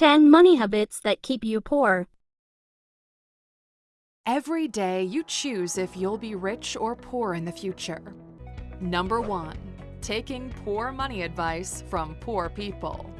10 Money Habits That Keep You Poor. Every day you choose if you'll be rich or poor in the future. Number 1. Taking poor money advice from poor people.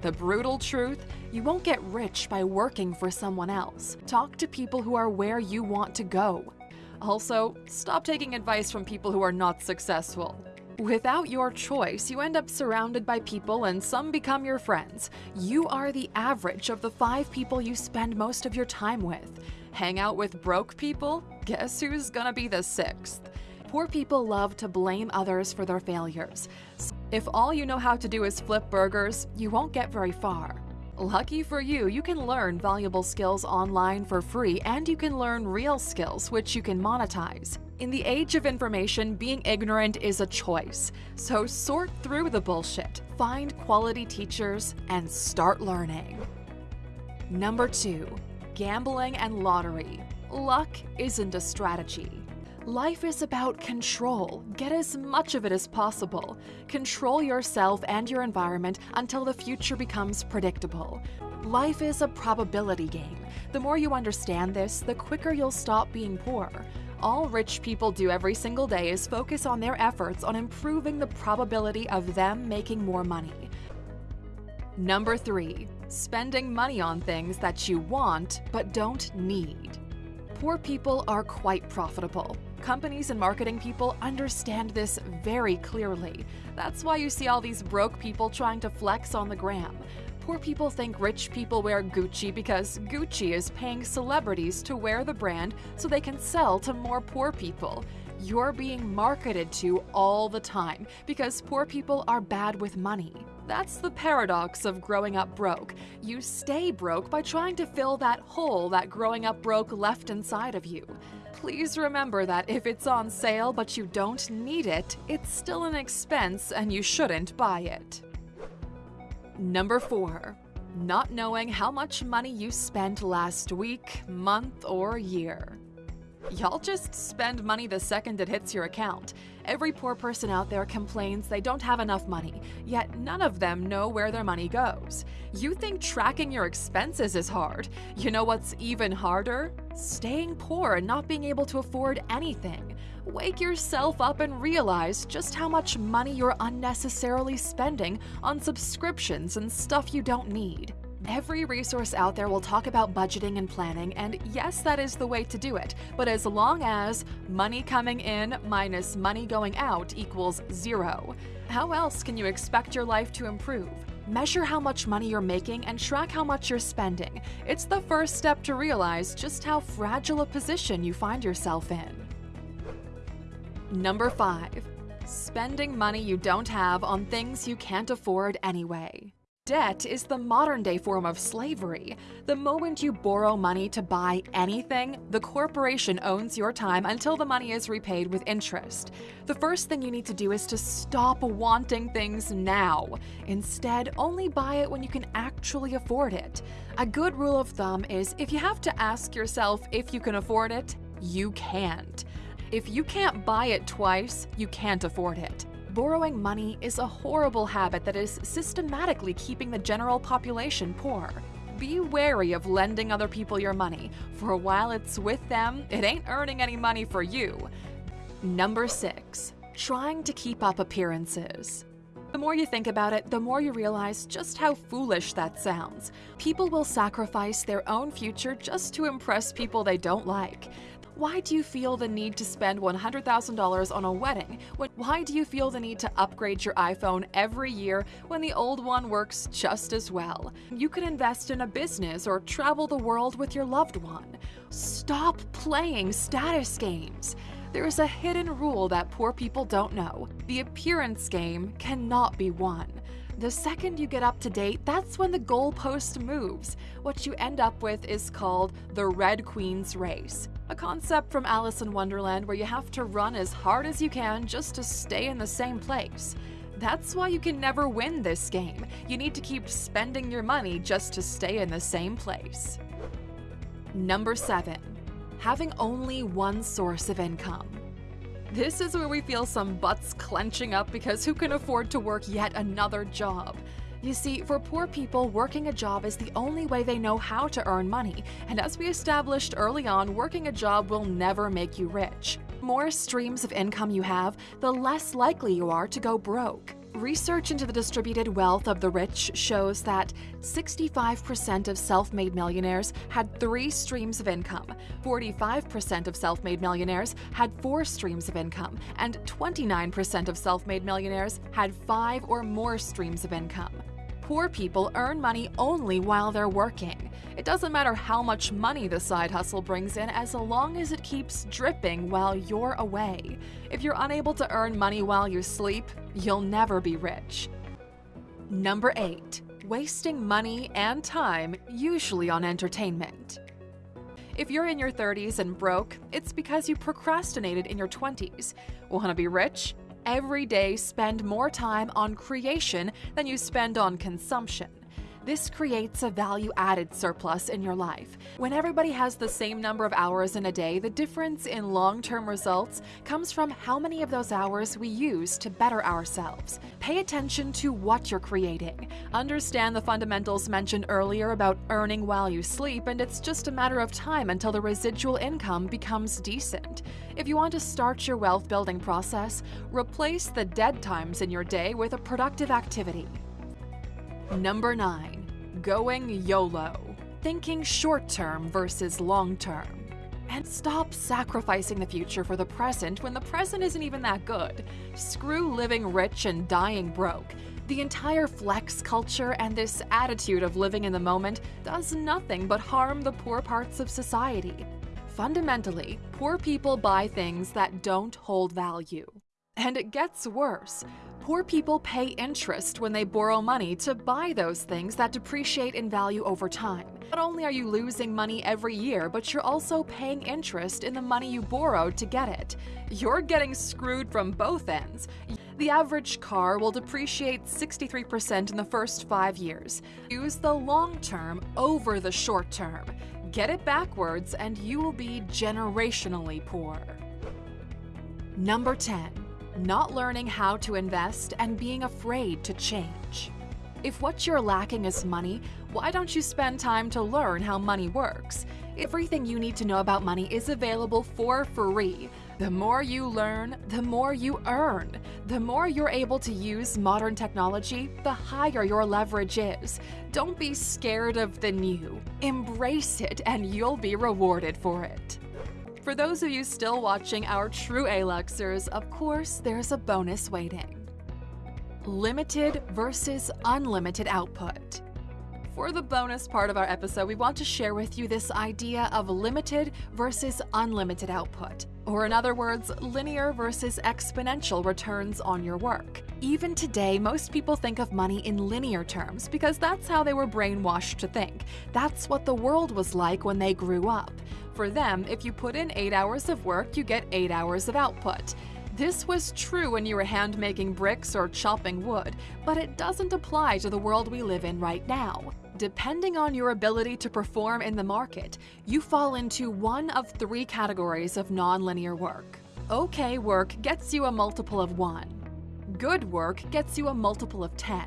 The brutal truth you won't get rich by working for someone else. Talk to people who are where you want to go. Also, stop taking advice from people who are not successful. Without your choice, you end up surrounded by people and some become your friends. You are the average of the five people you spend most of your time with. Hang out with broke people? Guess who's gonna be the sixth? Poor people love to blame others for their failures. If all you know how to do is flip burgers, you won't get very far. Lucky for you, you can learn valuable skills online for free and you can learn real skills which you can monetize. In the age of information, being ignorant is a choice. So sort through the bullshit, find quality teachers, and start learning. Number 2. Gambling and lottery. Luck isn't a strategy. Life is about control. Get as much of it as possible. Control yourself and your environment until the future becomes predictable. Life is a probability game. The more you understand this, the quicker you'll stop being poor. All rich people do every single day is focus on their efforts on improving the probability of them making more money. Number 3. Spending money on things that you want but don't need. Poor people are quite profitable. Companies and marketing people understand this very clearly. That's why you see all these broke people trying to flex on the gram. Poor people think rich people wear Gucci because Gucci is paying celebrities to wear the brand so they can sell to more poor people. You're being marketed to all the time because poor people are bad with money. That's the paradox of growing up broke. You stay broke by trying to fill that hole that growing up broke left inside of you. Please remember that if it's on sale but you don't need it, it's still an expense and you shouldn't buy it. Number 4. Not knowing how much money you spent last week, month, or year. Y'all just spend money the second it hits your account. Every poor person out there complains they don't have enough money, yet none of them know where their money goes. You think tracking your expenses is hard. You know what's even harder? Staying poor and not being able to afford anything. Wake yourself up and realize just how much money you're unnecessarily spending on subscriptions and stuff you don't need. Every resource out there will talk about budgeting and planning, and yes, that is the way to do it. But as long as money coming in minus money going out equals zero, how else can you expect your life to improve? Measure how much money you're making and track how much you're spending. It's the first step to realize just how fragile a position you find yourself in. Number 5. Spending money you don't have on things you can't afford anyway. Debt is the modern day form of slavery. The moment you borrow money to buy anything, the corporation owns your time until the money is repaid with interest. The first thing you need to do is to stop wanting things now. Instead, only buy it when you can actually afford it. A good rule of thumb is if you have to ask yourself if you can afford it, you can't. If you can't buy it twice, you can't afford it. Borrowing money is a horrible habit that is systematically keeping the general population poor. Be wary of lending other people your money, for while it's with them, it ain't earning any money for you. Number 6. Trying to keep up appearances. The more you think about it, the more you realize just how foolish that sounds. People will sacrifice their own future just to impress people they don't like. Why do you feel the need to spend $100,000 on a wedding? Why do you feel the need to upgrade your iPhone every year when the old one works just as well? You could invest in a business or travel the world with your loved one. Stop playing status games. There is a hidden rule that poor people don't know. The appearance game cannot be won. The second you get up to date, that's when the goalpost moves. What you end up with is called the Red Queen's Race, a concept from Alice in Wonderland where you have to run as hard as you can just to stay in the same place. That's why you can never win this game. You need to keep spending your money just to stay in the same place. Number 7. Having only one source of income. This is where we feel some butts clenching up because who can afford to work yet another job? You see, for poor people, working a job is the only way they know how to earn money, and as we established early on, working a job will never make you rich. The More streams of income you have, the less likely you are to go broke. Research into the distributed wealth of the rich shows that 65% of self made millionaires had three streams of income, 45% of self made millionaires had four streams of income, and 29% of self made millionaires had five or more streams of income. Poor people earn money only while they're working. It doesn't matter how much money the side hustle brings in as long as it keeps dripping while you're away. If you're unable to earn money while you sleep, you'll never be rich. Number 8. Wasting money and time, usually on entertainment. If you're in your 30s and broke, it's because you procrastinated in your 20s. Want to be rich? Every day spend more time on creation than you spend on consumption. This creates a value added surplus in your life. When everybody has the same number of hours in a day, the difference in long term results comes from how many of those hours we use to better ourselves. Pay attention to what you're creating. Understand the fundamentals mentioned earlier about earning while you sleep, and it's just a matter of time until the residual income becomes decent. If you want to start your wealth building process, replace the dead times in your day with a productive activity. Number 9. Going YOLO. Thinking short term versus long term. And stop sacrificing the future for the present when the present isn't even that good. Screw living rich and dying broke. The entire flex culture and this attitude of living in the moment does nothing but harm the poor parts of society. Fundamentally, poor people buy things that don't hold value. And it gets worse. Poor people pay interest when they borrow money to buy those things that depreciate in value over time. Not only are you losing money every year, but you're also paying interest in the money you borrowed to get it. You're getting screwed from both ends. The average car will depreciate 63% in the first five years. Use the long term over the short term. Get it backwards, and you will be generationally poor. Number 10 not learning how to invest, and being afraid to change. If what you're lacking is money, why don't you spend time to learn how money works? Everything you need to know about money is available for free. The more you learn, the more you earn. The more you're able to use modern technology, the higher your leverage is. Don't be scared of the new. Embrace it, and you'll be rewarded for it. For those of you still watching our true Aluxers, of course, there's a bonus waiting. Limited versus unlimited output. For the bonus part of our episode, we want to share with you this idea of limited versus unlimited output, or in other words, linear versus exponential returns on your work. Even today, most people think of money in linear terms because that's how they were brainwashed to think. That's what the world was like when they grew up. For them, if you put in 8 hours of work, you get 8 hours of output. This was true when you were hand making bricks or chopping wood, but it doesn't apply to the world we live in right now. Depending on your ability to perform in the market, you fall into one of three categories of nonlinear work. Okay work gets you a multiple of 1. Good work gets you a multiple of 10.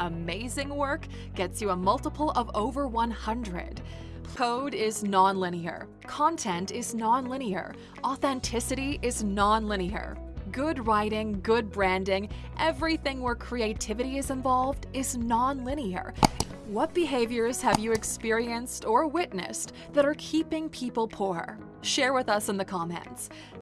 Amazing work gets you a multiple of over 100. Code is nonlinear. Content is nonlinear. Authenticity is nonlinear. Good writing, good branding, everything where creativity is involved is nonlinear. What behaviors have you experienced or witnessed that are keeping people poor? Share with us in the comments.